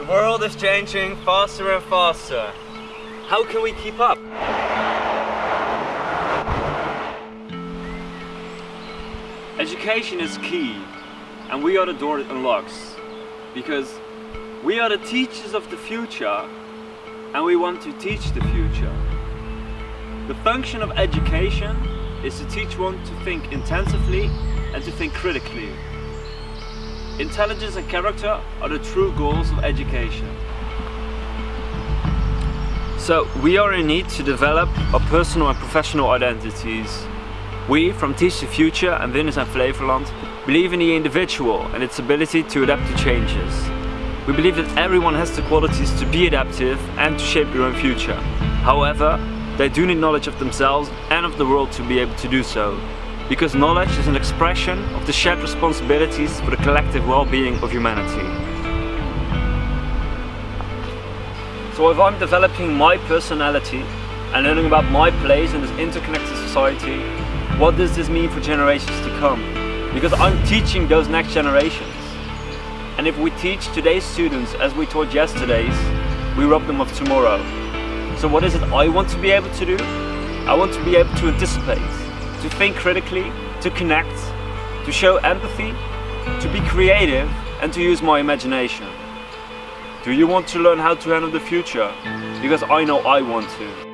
The world is changing faster and faster. How can we keep up? Education is key and we are the door that unlocks because we are the teachers of the future and we want to teach the future. The function of education is to teach one to think intensively and to think critically. Intelligence and character are the true goals of education. So we are in need to develop our personal and professional identities. We, from Teach the Future and Windesheim Flevoland, believe in the individual and its ability to adapt to changes. We believe that everyone has the qualities to be adaptive and to shape their own future. However, they do need knowledge of themselves and of the world to be able to do so. Because knowledge is an expression of the shared responsibilities for the collective well-being of humanity. So if I'm developing my personality and learning about my place in this interconnected society, what does this mean for generations to come? Because I'm teaching those next generations. And if we teach today's students as we taught yesterday's, we rob them of tomorrow. So what is it I want to be able to do? I want to be able to anticipate, to think critically, to connect, to show empathy, to be creative and to use my imagination. Do you want to learn how to handle the future? Because I know I want to.